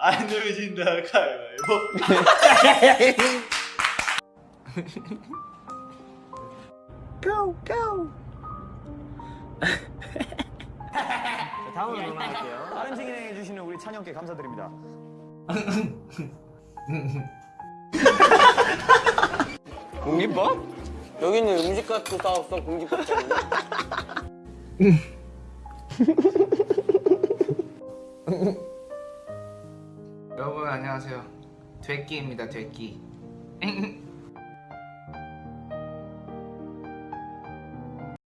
안 누르진다 가위바위보 다음으로 넘어갈게요. 빠른 진행해 주시는 우리 찬영께 감사드립니다. 공깃밥? 여기는 음식값도 싸웠어 공깃밥 때문에 여러분 안녕하세요. 되끼입니다. 되끼.